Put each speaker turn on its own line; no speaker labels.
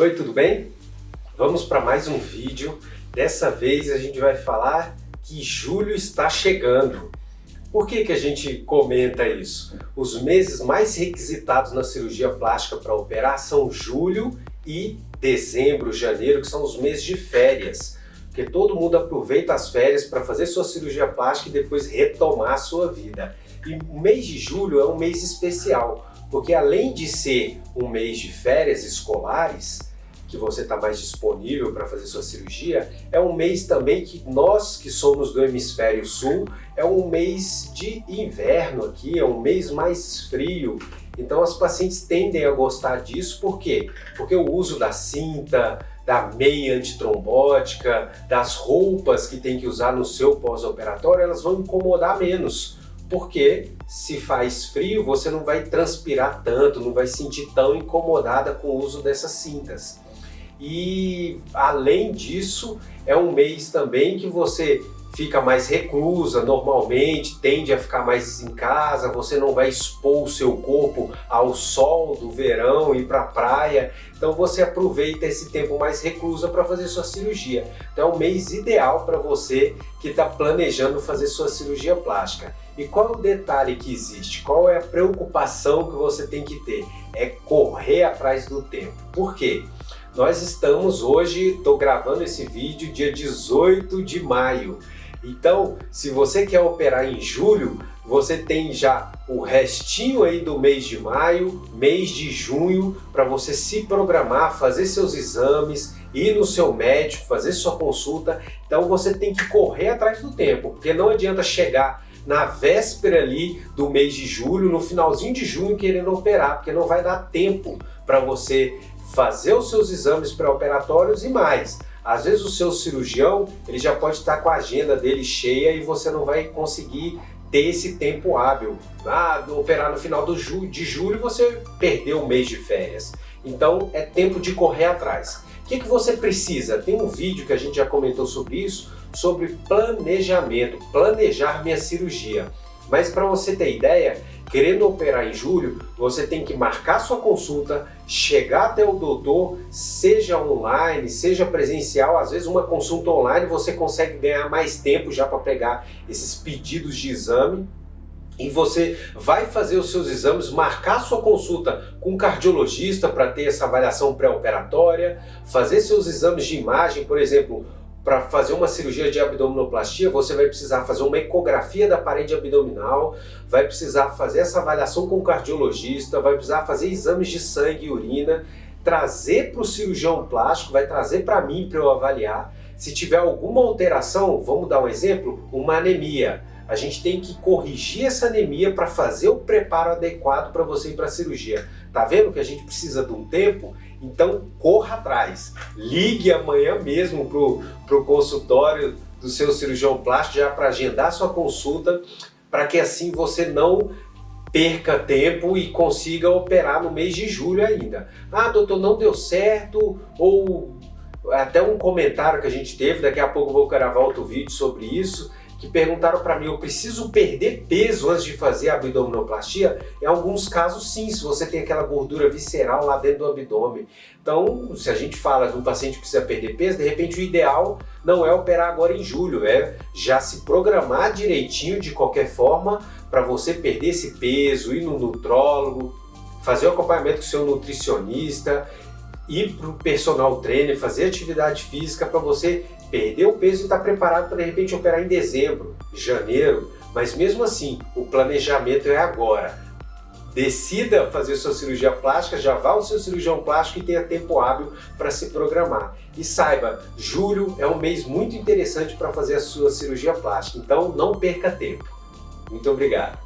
Oi, tudo bem? Vamos para mais um vídeo. Dessa vez a gente vai falar que julho está chegando. Por que, que a gente comenta isso? Os meses mais requisitados na cirurgia plástica para operar são julho e dezembro, janeiro, que são os meses de férias. Porque todo mundo aproveita as férias para fazer sua cirurgia plástica e depois retomar a sua vida. E o mês de julho é um mês especial, porque além de ser um mês de férias escolares, que você está mais disponível para fazer sua cirurgia, é um mês também que nós que somos do hemisfério sul, é um mês de inverno aqui, é um mês mais frio, então as pacientes tendem a gostar disso, por quê? Porque o uso da cinta, da meia antitrombótica, das roupas que tem que usar no seu pós-operatório, elas vão incomodar menos, porque se faz frio, você não vai transpirar tanto, não vai sentir tão incomodada com o uso dessas cintas. E além disso, é um mês também que você fica mais reclusa normalmente, tende a ficar mais em casa, você não vai expor o seu corpo ao sol do verão e para a praia, então você aproveita esse tempo mais reclusa para fazer sua cirurgia. Então é um mês ideal para você que está planejando fazer sua cirurgia plástica. E qual é o detalhe que existe? Qual é a preocupação que você tem que ter? É correr atrás do tempo. Por quê? Nós estamos hoje, estou gravando esse vídeo dia 18 de maio. Então, se você quer operar em julho, você tem já o restinho aí do mês de maio, mês de junho, para você se programar, fazer seus exames, ir no seu médico, fazer sua consulta. Então você tem que correr atrás do tempo, porque não adianta chegar na véspera ali do mês de julho, no finalzinho de junho querendo operar, porque não vai dar tempo para você fazer os seus exames pré-operatórios e mais. Às vezes o seu cirurgião ele já pode estar com a agenda dele cheia e você não vai conseguir ter esse tempo hábil. Ah, operar no final do ju de julho você perdeu um mês de férias. Então é tempo de correr atrás. O que, que você precisa? Tem um vídeo que a gente já comentou sobre isso, sobre planejamento, planejar minha cirurgia. Mas para você ter ideia, querendo operar em julho, você tem que marcar sua consulta, chegar até o doutor, seja online, seja presencial, às vezes uma consulta online você consegue ganhar mais tempo já para pegar esses pedidos de exame, e você vai fazer os seus exames, marcar sua consulta com um cardiologista para ter essa avaliação pré-operatória, fazer seus exames de imagem, por exemplo, para fazer uma cirurgia de abdominoplastia, você vai precisar fazer uma ecografia da parede abdominal, vai precisar fazer essa avaliação com o cardiologista, vai precisar fazer exames de sangue e urina, trazer para o cirurgião plástico, vai trazer para mim para eu avaliar. Se tiver alguma alteração, vamos dar um exemplo, uma anemia. A gente tem que corrigir essa anemia para fazer o preparo adequado para você ir para a cirurgia. Tá vendo que a gente precisa de um tempo? Então corra atrás. Ligue amanhã mesmo para o consultório do seu cirurgião plástico já para agendar sua consulta, para que assim você não perca tempo e consiga operar no mês de julho ainda. Ah, doutor, não deu certo, ou até um comentário que a gente teve, daqui a pouco vou gravar outro vídeo sobre isso, que perguntaram para mim, eu preciso perder peso antes de fazer a abdominoplastia? Em alguns casos sim, se você tem aquela gordura visceral lá dentro do abdômen. Então, se a gente fala de um paciente que precisa perder peso, de repente o ideal não é operar agora em julho, é já se programar direitinho de qualquer forma para você perder esse peso, ir no nutrólogo, fazer o acompanhamento com seu nutricionista, ir para o personal trainer, fazer atividade física para você perder o peso e estar tá preparado para de repente operar em dezembro, janeiro, mas mesmo assim o planejamento é agora. Decida fazer sua cirurgia plástica, já vá ao seu cirurgião plástico e tenha tempo hábil para se programar. E saiba, julho é um mês muito interessante para fazer a sua cirurgia plástica, então não perca tempo. Muito obrigado.